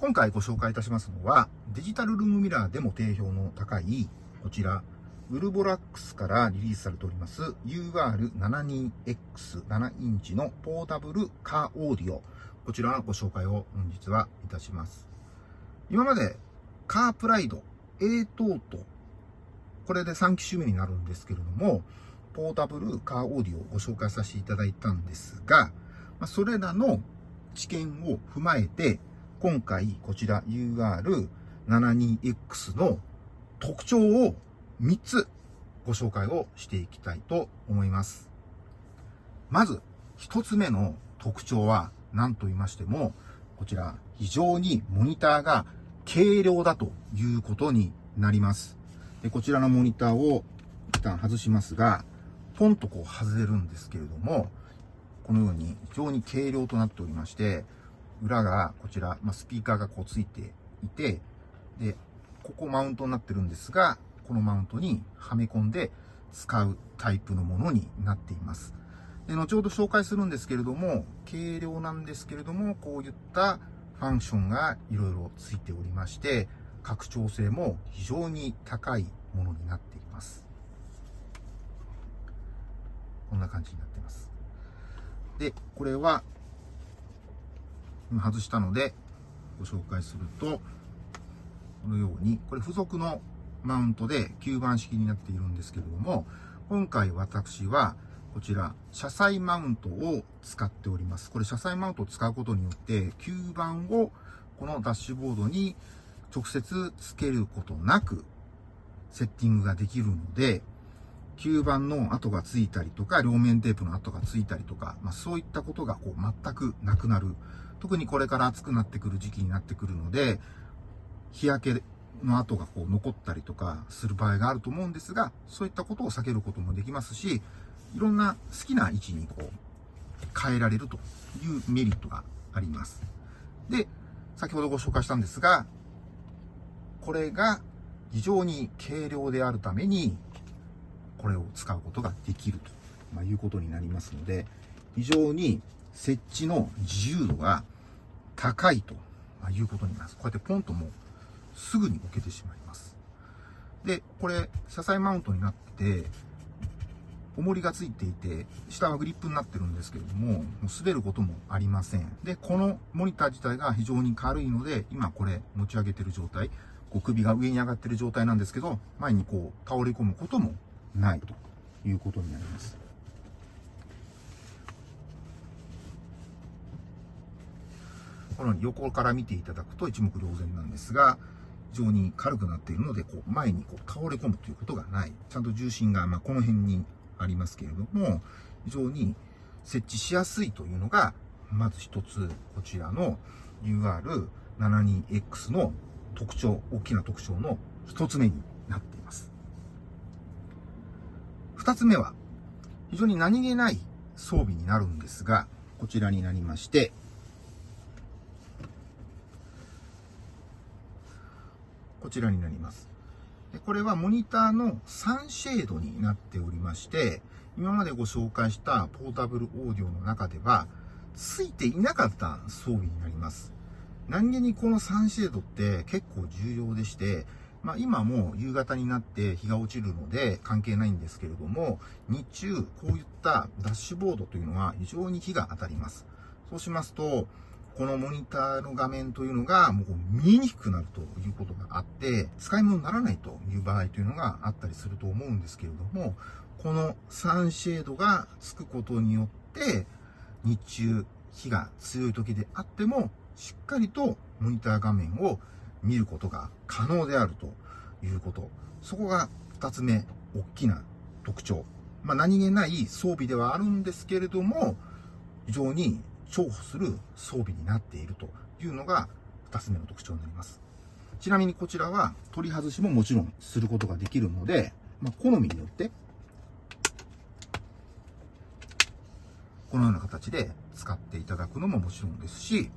今回ご紹介いたしますのは、デジタルルームミラーでも定評の高い、こちら、ウルボラックスからリリースされております UR72X7 インチのポータブルカーオーディオ。こちらのご紹介を本日はいたします。今までカープライド A トート、これで3機種目になるんですけれども、ポータブルカーオーディオをご紹介させていただいたんですが、それらの知見を踏まえて、今回こちら UR72X の特徴を3つご紹介をしていきたいと思います。まず、1つ目の特徴は何と言いましても、こちら非常にモニターが軽量だということになります。でこちらのモニターを一旦外しますが、ポンとこう外れるんですけれども、このように非常に軽量となっておりまして、裏がこちら、まあ、スピーカーがこうついていて、で、ここマウントになってるんですが、このマウントにはめ込んで使うタイプのものになっています。で、後ほど紹介するんですけれども、軽量なんですけれども、こういったファンクションがいろいろついておりまして、拡張性も非常に高いものになっています。こんな感じになっています。で、これは、外したので、ご紹介すると、このように、これ付属のマウントで吸盤式になっているんですけれども、今回私はこちら、車載マウントを使っております。これ車載マウントを使うことによって、吸盤をこのダッシュボードに直接つけることなく、セッティングができるので、吸盤の跡がついたりとか、両面テープの跡がついたりとか、まあ、そういったことがこう全くなくなる。特にこれから暑くなってくる時期になってくるので、日焼けの跡がこう残ったりとかする場合があると思うんですが、そういったことを避けることもできますし、いろんな好きな位置にこう変えられるというメリットがあります。で、先ほどご紹介したんですが、これが非常に軽量であるために、これを使うことができると、いうことになりますので、非常に設置の自由度が高いということになります。こうやってポンともうすぐに置けてしまいます。で、これ、車載マウントになってて、重りがついていて、下はグリップになってるんですけれども、もう滑ることもありません。で、このモニター自体が非常に軽いので、今これ持ち上げてる状態、こう首が上に上がってる状態なんですけど、前にこう倒れ込むこともないということになります。このように横から見ていただくと一目瞭然なんですが、非常に軽くなっているので、こう前にこう倒れ込むということがない。ちゃんと重心がまこの辺にありますけれども、非常に設置しやすいというのが、まず一つ、こちらの UR72X の特徴、大きな特徴の一つ目になっています。二つ目は、非常に何気ない装備になるんですが、こちらになりまして、こちらになります。でこれはモニターのサンシェードになっておりまして、今までご紹介したポータブルオーディオの中では、ついていなかった装備になります。何気にこのサンシェードって結構重要でして、まあ、今も夕方になって日が落ちるので関係ないんですけれども、日中こういったダッシュボードというのは非常に日が当たります。そうしますと、このモニターの画面というのがもう見えにくくなるということがあって、使い物にならないという場合というのがあったりすると思うんですけれども、このサンシェードがつくことによって、日中、日が強い時であっても、しっかりとモニター画面を見ることが可能であるということ。そこが2つ目、大きな特徴。まあ、何気ない装備ではあるんですけれども、非常に重宝する装備になっているというのが2つ目の特徴になります。ちなみにこちらは取り外しももちろんすることができるので、まあ、好みによってこのような形で使っていただくのももちろんですし、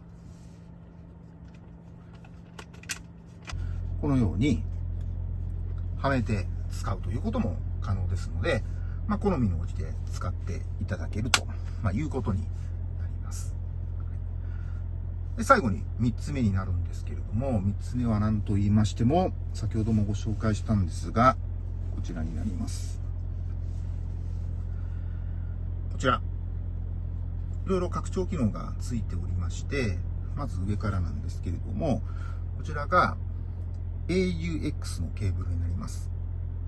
このようにはめて使うということも可能ですので、まあ、好みの応じて使っていただけると、ま、いうことにで最後に3つ目になるんですけれども、3つ目は何と言いましても、先ほどもご紹介したんですが、こちらになります。こちら。いろいろ拡張機能がついておりまして、まず上からなんですけれども、こちらが AUX のケーブルになります。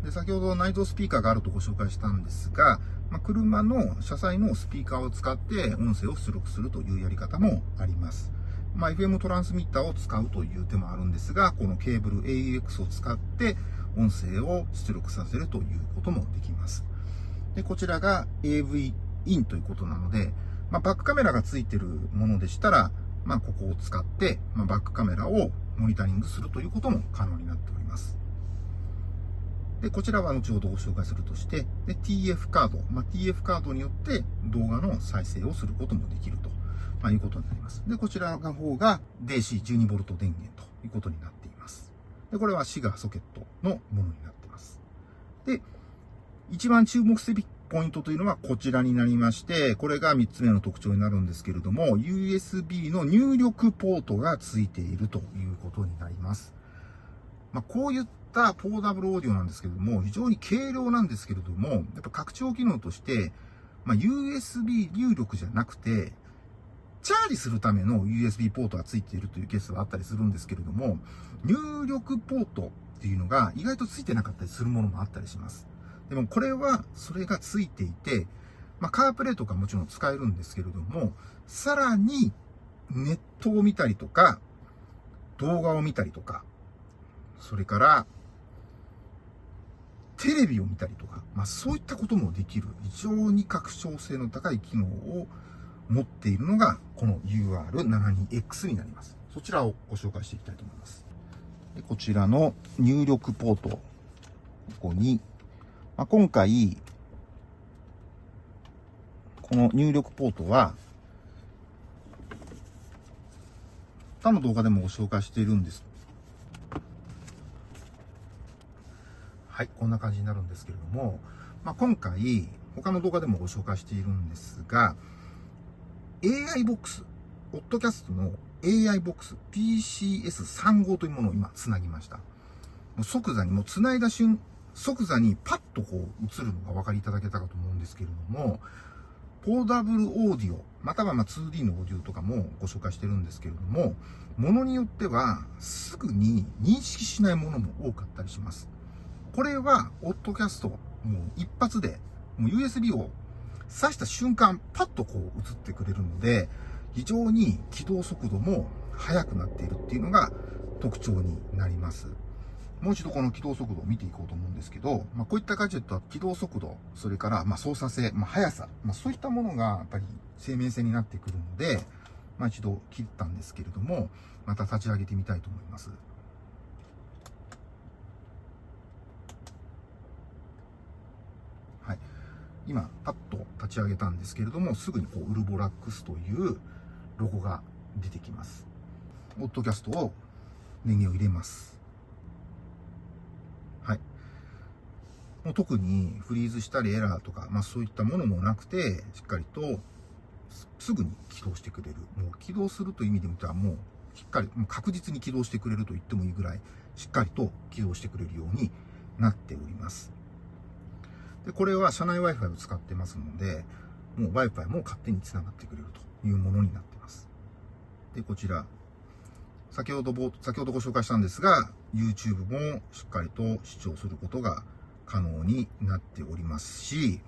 で先ほど内蔵スピーカーがあるとご紹介したんですが、まあ、車の車載のスピーカーを使って音声を出力するというやり方もあります。まあ、FM トランスミッターを使うという手もあるんですが、このケーブル AUX を使って音声を出力させるということもできます。で、こちらが AV インということなので、まあ、バックカメラがついてるものでしたら、まあ、ここを使って、まあ、バックカメラをモニタリングするということも可能になっております。で、こちらは後ほどご紹介するとして、で、TF カード、まあ、TF カードによって動画の再生をすることもできると、まあ、いうことになります。で、こちらの方が DC12V 電源ということになっています。で、これはシガーソケットのものになっています。で、一番注目すべきポイントというのはこちらになりまして、これが3つ目の特徴になるんですけれども、USB の入力ポートがついているということになります。まあ、こういったポーダブルオーディオなんですけれども、非常に軽量なんですけれども、やっぱ拡張機能として、まあ、USB 入力じゃなくて、チャージするための USB ポートがついているというケースがあったりするんですけれども、入力ポートっていうのが意外とついてなかったりするものもあったりします。でもこれはそれがついていて、まあ、カープレートがもちろん使えるんですけれども、さらにネットを見たりとか、動画を見たりとか、それからテレビを見たりとか、まあ、そういったこともできる非常に拡張性の高い機能を持っているのがこの UR72X になります。そちらをご紹介していきたいと思います。でこちらの入力ポート、ここにまあ、今回、この入力ポートは、他の動画でもご紹介しているんです。はい、こんな感じになるんですけれども、まあ、今回、他の動画でもご紹介しているんですが、AI ボックス、ポッドキャストの AI ボックス PCS35 というものを今つなぎました。もう即座にもうつないだ瞬即座にパッとこう映るのがお分かりいただけたかと思うんですけれども、ポーダブルオーディオ、またはま 2D のオーディオとかもご紹介してるんですけれども、ものによってはすぐに認識しないものも多かったりします。これは、オッドキャスト、もう一発で、もう USB を挿した瞬間、パッとこう映ってくれるので、非常に起動速度も速くなっているっていうのが特徴になります。もう一度この起動速度を見ていこうと思うんですけど、まあ、こういったガジェットは起動速度、それからま操作性、まあ、速さ、まあ、そういったものがやっぱり生命線になってくるので、まあ、一度切ったんですけれども、また立ち上げてみたいと思います。はい。今、パッと立ち上げたんですけれども、すぐにこう、ウルボラックスというロゴが出てきます。オッドキャストを電源を入れます。はいもう特にフリーズしたりエラーとか、まあそういったものもなくて、しっかりとすぐに起動してくれる。もう起動するという意味で見たらもうしっかり、もう確実に起動してくれると言ってもいいぐらい、しっかりと起動してくれるようになっております。で、これは社内 Wi-Fi を使ってますので、もう Wi-Fi も勝手に繋がってくれるというものになっています。で、こちら、先ほど、先ほどご紹介したんですが、YouTube もしっかりと視聴することが可能になっておりますし、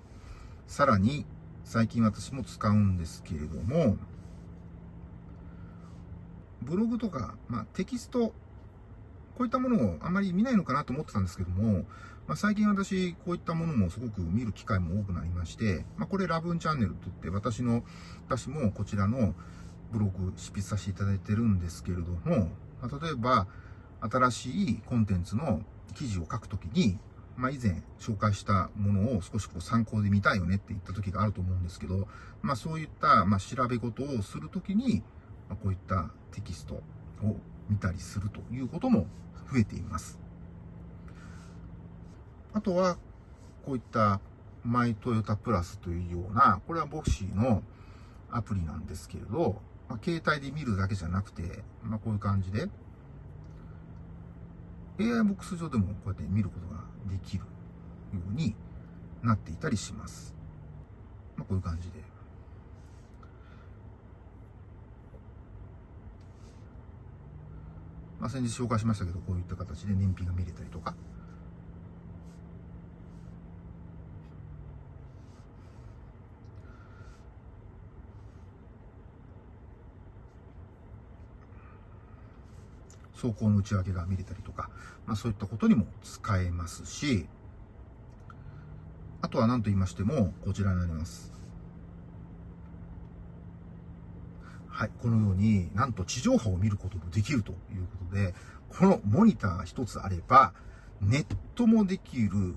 さらに最近私も使うんですけれども、ブログとか、まあ、テキスト、こういったものをあまり見ないのかなと思ってたんですけども、まあ、最近私、こういったものもすごく見る機会も多くなりまして、まあ、これラブンチャンネルといって、私の、私もこちらのブログ執筆させていただいてるんですけれども、まあ、例えば、新しいコンテンツの記事を書くときに、まあ、以前紹介したものを少しこう参考で見たいよねって言った時があると思うんですけど、まあ、そういった、ま調べ事をするときに、まこういったテキストを見たりするということも増えています。あとは、こういったマイトヨタプラスというような、これはボクシーのアプリなんですけれど、まあ、携帯で見るだけじゃなくて、まあ、こういう感じで、AI ボックス上でもこうやって見ることができるようになっていたりします。まあ、こういう感じで。まあ、先日紹介しましたけど、こういった形で燃費が見れたりとか、走行の内訳が見れたりとか、まあそういったことにも使えますし、あとは何と言いましても、こちらになります。はい、このようになんと地上波を見ることもできるということで、このモニター一つあれば、ネットもできる、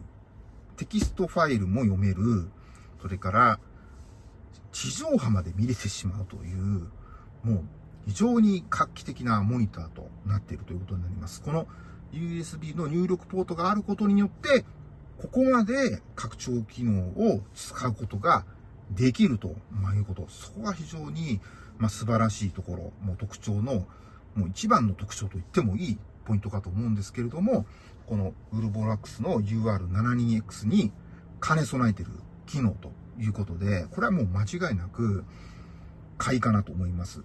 テキストファイルも読める、それから地上波まで見れてしまうという、もう非常に画期的なモニターとなっているということになります。この USB の入力ポートがあることによって、ここまで拡張機能を使うことができるということ。そこが非常に、ま、素晴らしいところ、もう特徴の、もう一番の特徴と言ってもいいポイントかと思うんですけれども、このウルボラックスの UR72X に兼ね備えている機能ということで、これはもう間違いなく買いかなと思います。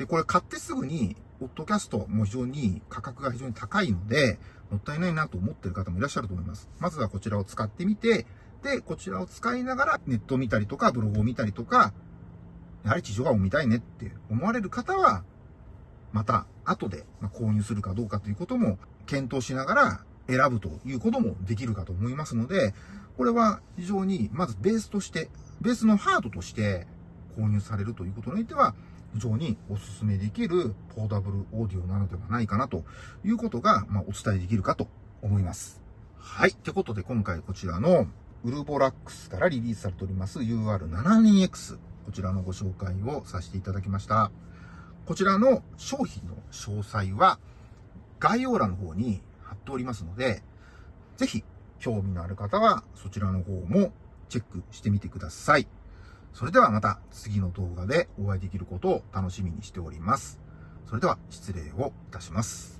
で、これ買ってすぐに、ポッドキャストも非常に価格が非常に高いので、もったいないなと思ってる方もいらっしゃると思います。まずはこちらを使ってみて、で、こちらを使いながらネットを見たりとか、ブログを見たりとか、やはり地上波を見たいねって思われる方は、また後で購入するかどうかということも検討しながら選ぶということもできるかと思いますので、これは非常にまずベースとして、ベースのハードとして購入されるということにおいては、非常にお勧めできるポーダブルオーディオなのではないかなということが、まあ、お伝えできるかと思います。はい。ってことで今回こちらのウルボラックスからリリースされております UR72X こちらのご紹介をさせていただきました。こちらの商品の詳細は概要欄の方に貼っておりますので、ぜひ興味のある方はそちらの方もチェックしてみてください。それではまた次の動画でお会いできることを楽しみにしております。それでは失礼をいたします。